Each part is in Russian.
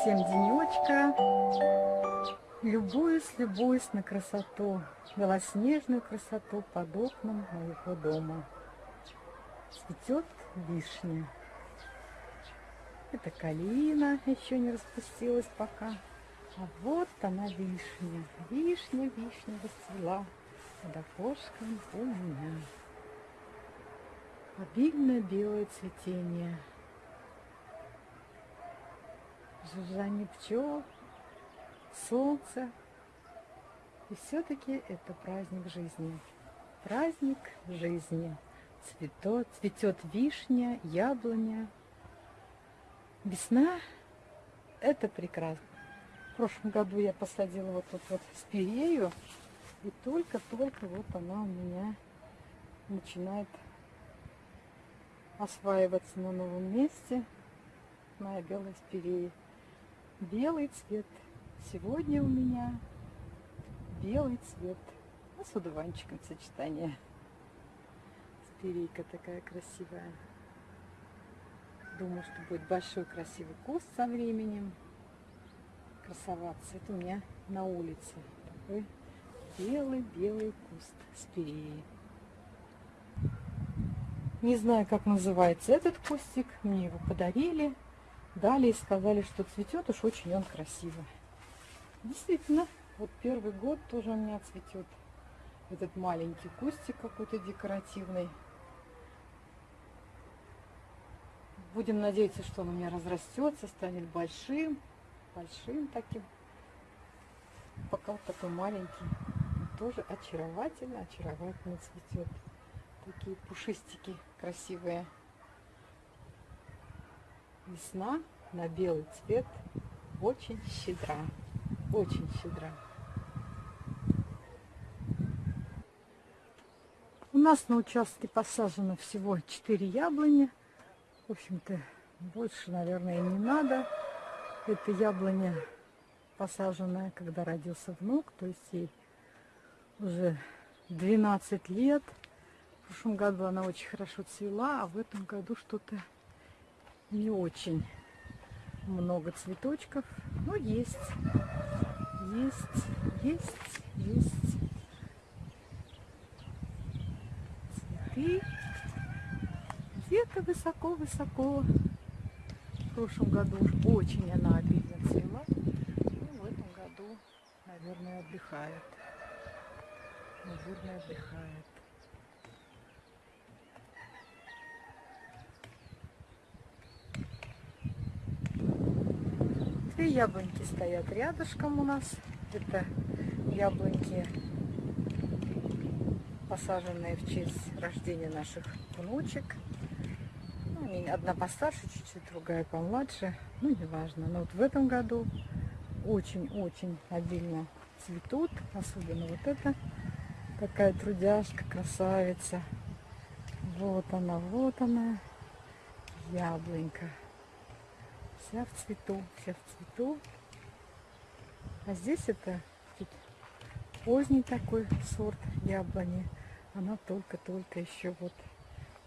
всем денечка. Любуюсь, любуюсь на красоту, белоснежную красоту под окном моего дома. Цветет вишня. Это калина еще не распустилась пока. А вот она вишня. Вишня, вишня расцвела под окошком у меня. Обильное белое цветение. Жужжание пчел, солнце. И все-таки это праздник жизни. Праздник жизни. Цветет, цветет вишня, яблоня. Весна – это прекрасно. В прошлом году я посадила вот тут вот спирею. И только-только вот она у меня начинает осваиваться на новом месте. Моя белая спирея. Белый цвет. Сегодня у меня белый цвет. А с одуванчиком сочетание. Спирейка такая красивая. Думаю, что будет большой красивый куст со временем красоваться. Это у меня на улице. Такой белый-белый куст спиреи. Не знаю, как называется этот кустик. Мне его подарили. Дали и сказали, что цветет уж очень он красиво. Действительно, вот первый год тоже у меня цветет этот маленький кустик какой-то декоративный. Будем надеяться, что он у меня разрастется, станет большим, большим таким. Пока вот такой маленький, тоже очаровательно, очаровательно цветет. Такие пушистики красивые. Весна на белый цвет очень щедра. Очень щедра. У нас на участке посажено всего 4 яблони. В общем-то, больше, наверное, не надо. Это яблоня посаженная, когда родился внук, то есть ей уже 12 лет. В прошлом году она очень хорошо цвела, а в этом году что-то не очень много цветочков. Но есть, есть, есть, есть цветы. Где-то высоко-высоко. В прошлом году уж очень она обильно цвела. Ну, в этом году, наверное, отдыхает. Наверное, отдыхает. Две яблоньки стоят рядышком у нас. Это яблоньки, посаженные в честь рождения наших внучек. Ну, одна постарше чуть-чуть, другая помладше. Ну, неважно. Но вот в этом году очень-очень обильно цветут. Особенно вот это такая трудяшка, красавица. Вот она, вот она, яблонька. Вся в цвету, вся в цвету. А здесь это тут поздний такой сорт яблони. Она только-только еще вот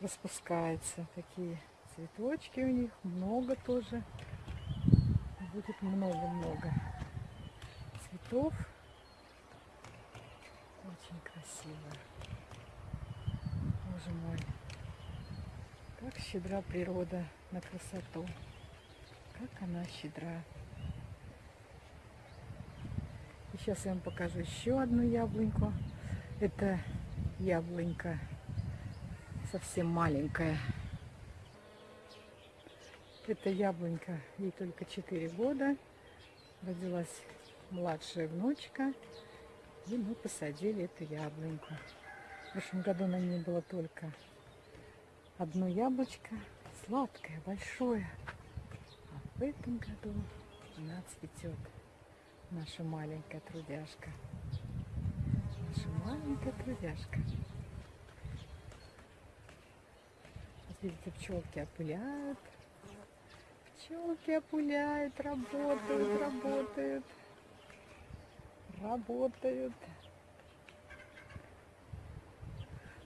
распускается. Такие цветочки у них, много тоже. Будет много-много цветов. Очень красиво. Боже мой, как щедра природа на красоту. Как она щедра. И сейчас я вам покажу еще одну яблоньку. Это яблонька совсем маленькая. Это яблонька, ей только 4 года. Родилась младшая внучка. И мы посадили эту яблоньку. В прошлом году на ней было только одно яблочко. Сладкое, большое. В этом году она цветет. Наша маленькая трудяшка. Наша маленькая трудяжка. Видите, пчелки опыляют. Пчелки опыляют, работают, работают. Работают.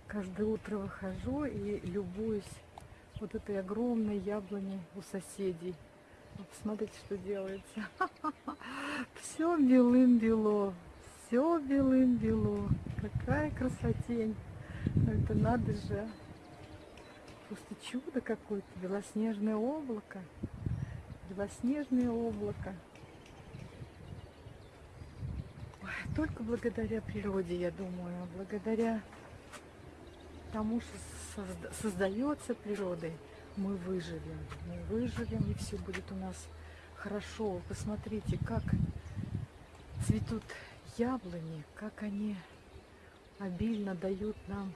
Каждое утро выхожу и любуюсь вот этой огромной яблони у соседей. Вот Посмотрите, что делается. Все белым-бело. Все белым-бело. Какая красотень. Это надо же. Просто чудо какое-то. Белоснежное облако. Белоснежное облако. Только благодаря природе, я думаю, благодаря тому, что созда- создается природой, мы выживем. Мы выживем, и все будет у нас хорошо. Посмотрите, как цветут яблони, как они обильно дают нам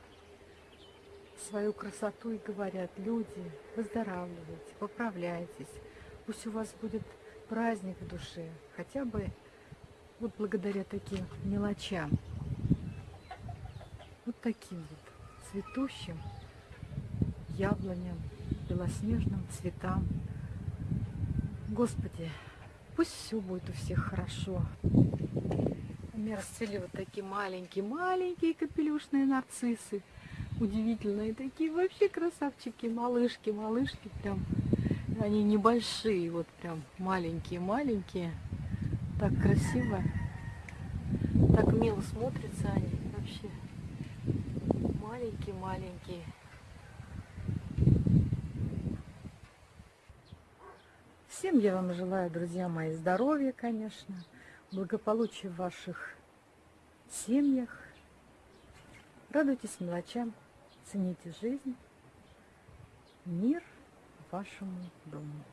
свою красоту и говорят, люди, выздоравливайте, поправляйтесь, пусть у вас будет праздник в душе, хотя бы вот благодаря таким мелочам, вот таким вот цветущим яблоням, белоснежным цветам. Господи, пусть все будет у всех хорошо. У меня расцвели вот такие маленькие-маленькие капелюшные нарциссы. Удивительные такие вообще красавчики, малышки, малышки прям. Они небольшие, вот прям маленькие-маленькие. Так красиво. Так мило смотрятся они вообще. Маленькие-маленькие. Всем я вам желаю, друзья мои, здоровья, конечно, благополучия в ваших семьях. Радуйтесь мелочам, цените жизнь. Мир вашему дому.